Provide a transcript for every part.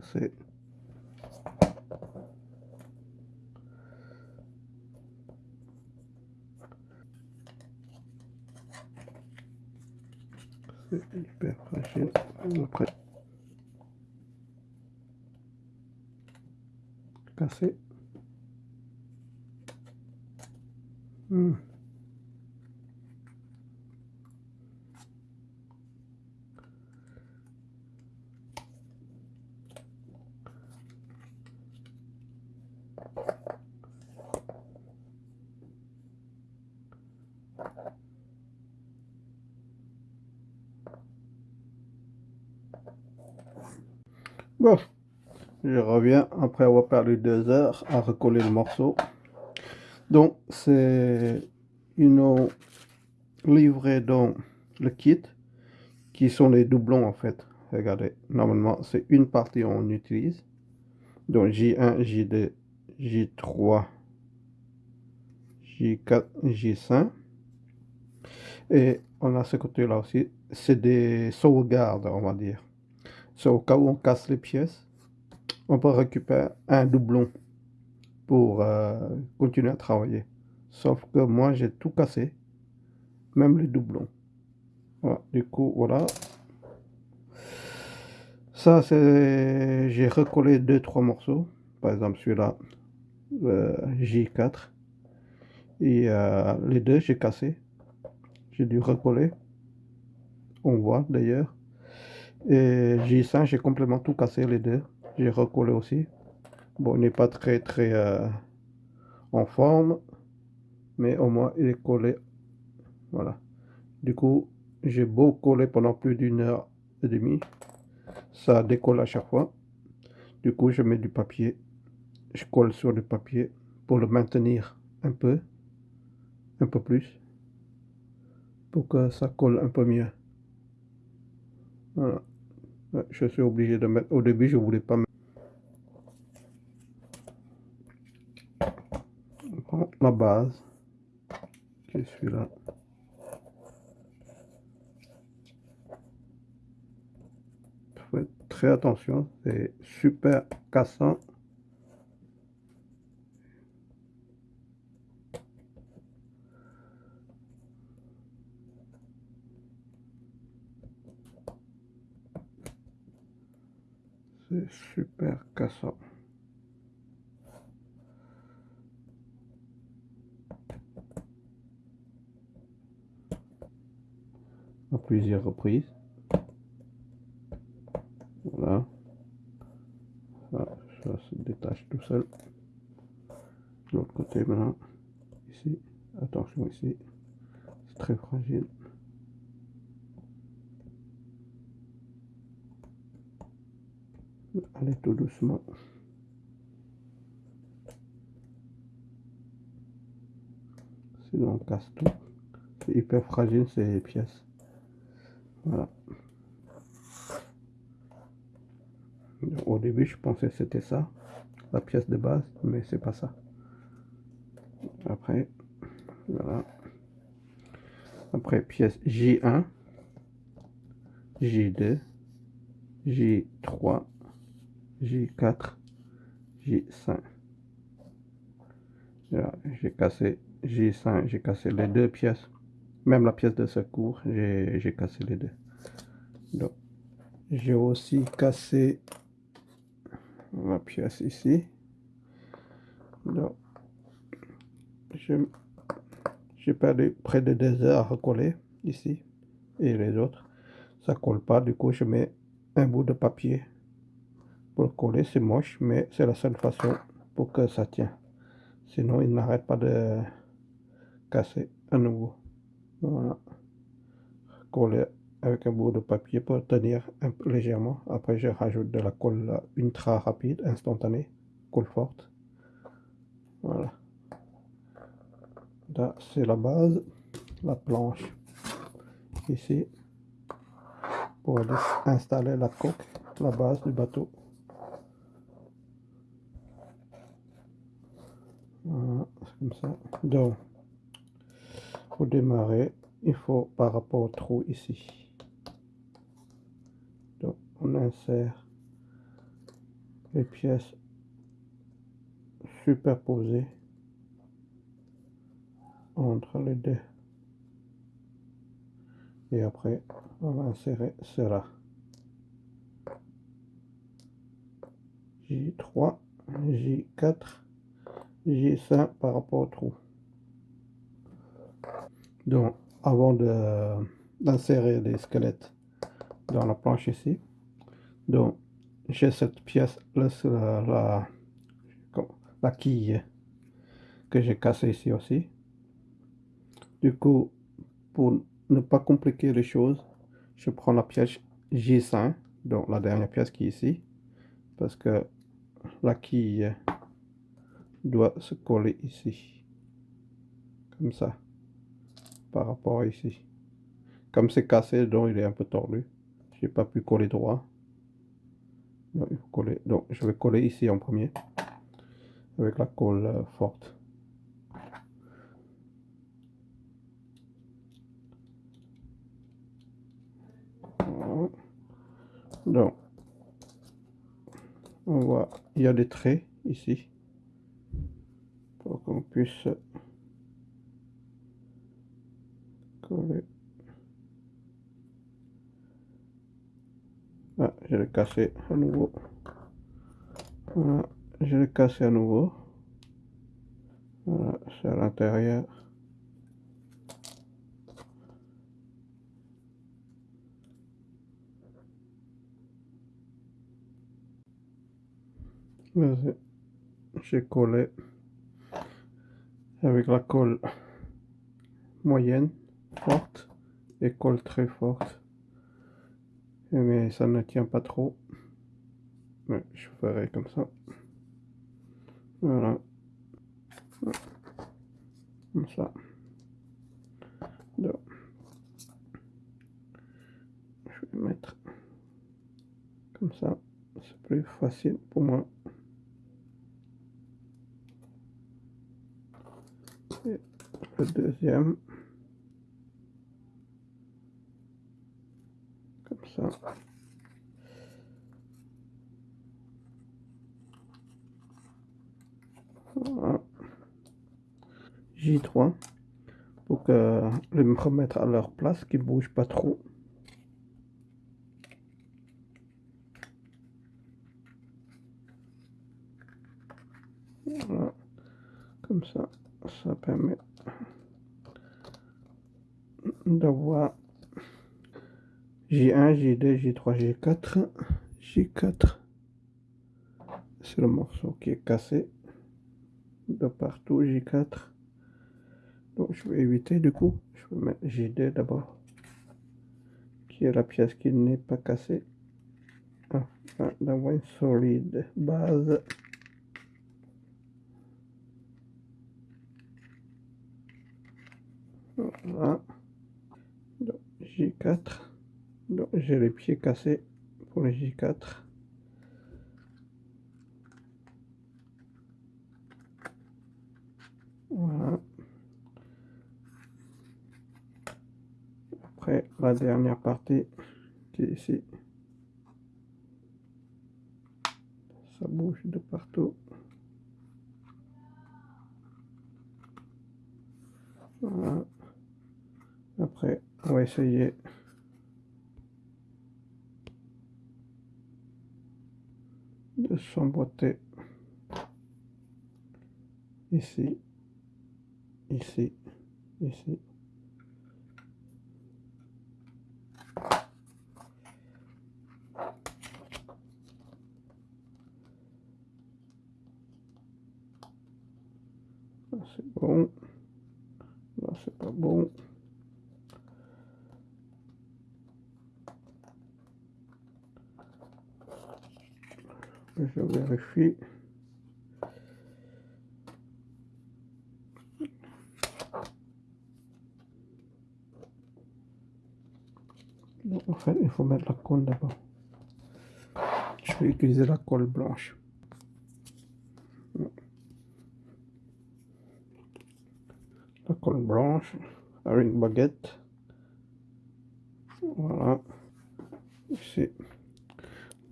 c'est hyper fragile. Après. Cassé Je reviens après avoir perdu deux heures à recoller le morceau. Donc, c'est une livré dans le kit qui sont les doublons en fait. Regardez, normalement c'est une partie on utilise. Donc J1, J2, J3, J4, J5. Et on a ce côté là aussi, c'est des sauvegardes on va dire. C'est au cas où on casse les pièces, on peut récupérer un doublon pour euh, continuer à travailler. Sauf que moi j'ai tout cassé, même les doublons. Du coup voilà. Ça c'est, j'ai recollé deux trois morceaux. Par exemple celui-là, euh, J4. Et euh, les deux j'ai cassé. J'ai dû recoller. On voit d'ailleurs. Et J5, j'ai complètement tout cassé les deux. J'ai recollé aussi. Bon, il n'est pas très très euh, en forme. Mais au moins il est collé. Voilà. Du coup, j'ai beau coller pendant plus d'une heure et demie. Ça décolle à chaque fois. Du coup, je mets du papier. Je colle sur le papier pour le maintenir un peu. Un peu plus. Pour que ça colle un peu mieux. Voilà je suis obligé de mettre au début je voulais pas mettre la base qui est celui-là. Faites très attention c'est super cassant super cassant. À plusieurs reprises. Voilà. Ça, ça se détache tout seul. L'autre côté maintenant. Ici. Attention ici. C'est très fragile. Allez tout doucement. Sinon on casse tout. C'est hyper fragile ces pièces. Voilà. Au début je pensais que c'était ça, la pièce de base, mais c'est pas ça. Après, voilà. Après pièce J1, J2, J3, J4, J5. J'ai cassé J5, j'ai cassé les deux pièces. Même la pièce de secours, j'ai cassé les deux. Donc, j'ai aussi cassé la pièce ici. Donc, j'ai perdu près de deux heures à recoller ici. Et les autres, ça colle pas. Du coup, je mets un bout de papier pour coller, c'est moche, mais c'est la seule façon pour que ça tient. Sinon, il n'arrête pas de casser à nouveau. Voilà. Coller avec un bout de papier pour tenir légèrement. Après, je rajoute de la colle ultra rapide, instantanée, colle forte. Voilà. Là, c'est la base, la planche ici pour installer la coque, la base du bateau. Voilà, comme ça. Donc, pour démarrer, il faut par rapport au trou ici. Donc, on insère les pièces superposées entre les deux. Et après, on va insérer cela. J3, J4, J5 par rapport au trou. Donc, avant d'insérer les squelettes dans la planche ici, donc j'ai cette pièce, là, la, la, quille que j'ai cassée ici aussi. Du coup, pour ne pas compliquer les choses, je prends la pièce J5, donc la dernière pièce qui est ici, parce que la quille doit se coller ici, comme ça, par rapport à ici. Comme c'est cassé, donc il est un peu tordu. J'ai pas pu coller droit. Donc, je vais coller ici en premier avec la colle forte. Donc, on voit, il y a des traits ici pour qu'on puisse coller. Ah, je l'ai cassé à nouveau. Voilà, je l'ai cassé à nouveau. Voilà, c'est à l'intérieur. J'ai collé avec la colle moyenne, forte et colle très forte. Mais ça ne tient pas trop. Mais je ferai comme ça. Voilà. Comme ça. Je vais mettre comme ça. C'est plus facile pour moi. Le deuxième. Comme ça. J3 pour que les me remettre à leur place, qu'ils ne bougent pas trop. Voilà. Comme ça, ça permet d'avoir J1, J2, J3, J4, J4. C'est le morceau qui est cassé de partout, J4. Donc je vais éviter du coup, je vais mettre J2 d'abord, qui est la pièce qui n'est pas cassée, afin d'avoir une solide base. Voilà. J4. Donc j'ai les pieds cassés pour les J4. Voilà. Après la dernière partie qui est ici. Ça bouge de partout. Voilà. Après, on va essayer. De s'emboîter. Ici, ici, ici. c'est bon. Là, c'est pas bon. En fait, il faut mettre la colle d'abord. Je vais utiliser la colle blanche. La colle blanche une baguette. Voilà. Ici.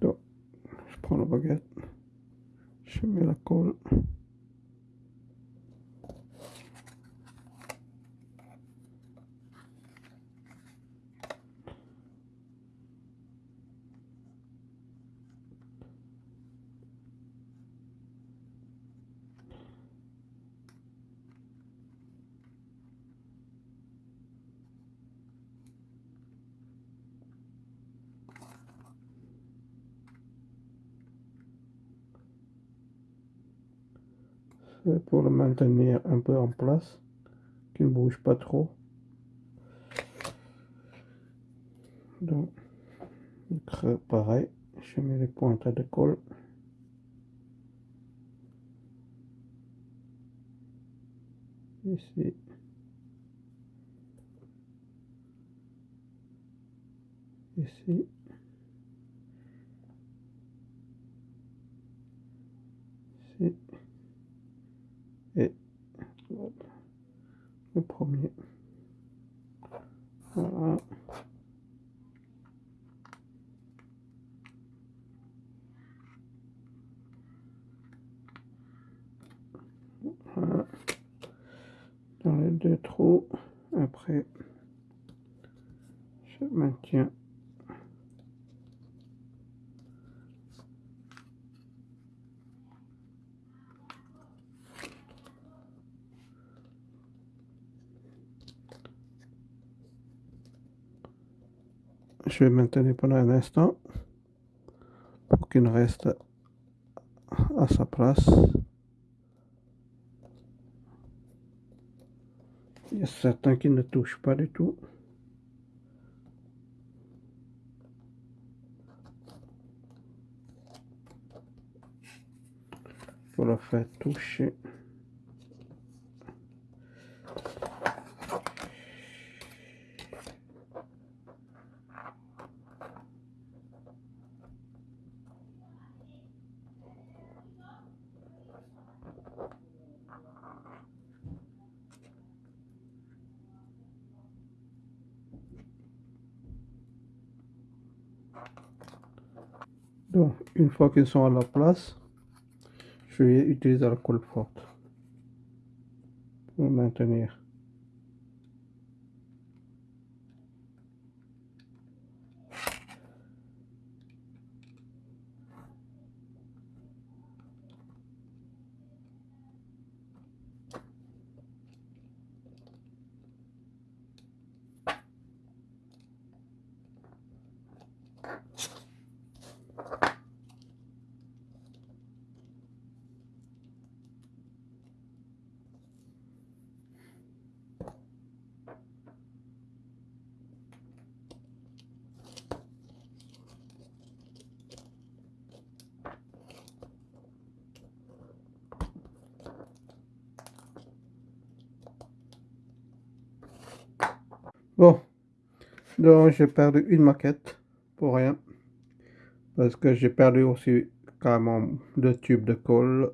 Donc, je prends la baguette. Je mets pour le maintenir un peu en place, qu'il ne bouge pas trop. Donc, pareil, je mets les pointes de colle. Ici. Ici. Ici et le premier. Voilà. voilà. Dans les deux trous, après, je maintiens je vais maintenir pendant un instant pour qu'il reste à sa place. Il y a certains qui ne touchent pas du tout. Pour le faire toucher. Donc, une fois qu'ils sont à la place, je vais utiliser la colle forte pour maintenir. Bon, donc j'ai perdu une maquette pour rien. Parce que j'ai perdu aussi carrément deux tubes de colle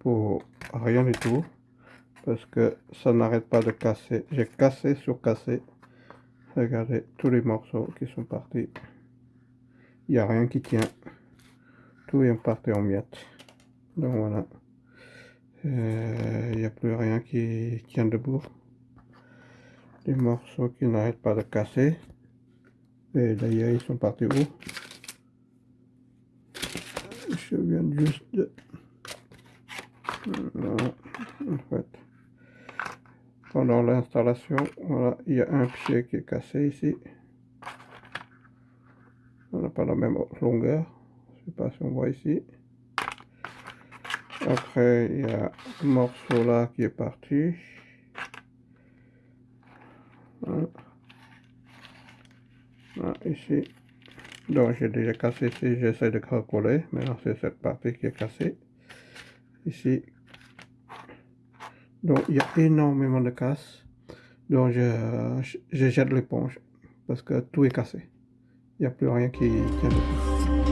pour rien du tout. Parce que ça n'arrête pas de casser. J'ai cassé sur cassé. Regardez tous les morceaux qui sont partis. Il n'y a rien qui tient. Tout est parti en miettes. Donc voilà. Euh, il n'y a plus rien qui tient debout morceaux qui n'arrêtent pas de casser. Et d'ailleurs, ils sont partis où? Je viens juste de... Pendant l'installation, voilà, il y a un pied qui est cassé ici. On n'a pas la même longueur. Je sais pas si on voit ici. Après, il y a un morceau là qui est parti. Ici. Donc j'ai déjà cassé ici, j'essaie de recoller. Maintenant c'est cette partie qui est cassée. Ici. Donc il y a énormément de casse. Donc je, je jette l'éponge parce que tout est cassé. Il n'y a plus rien qui tient.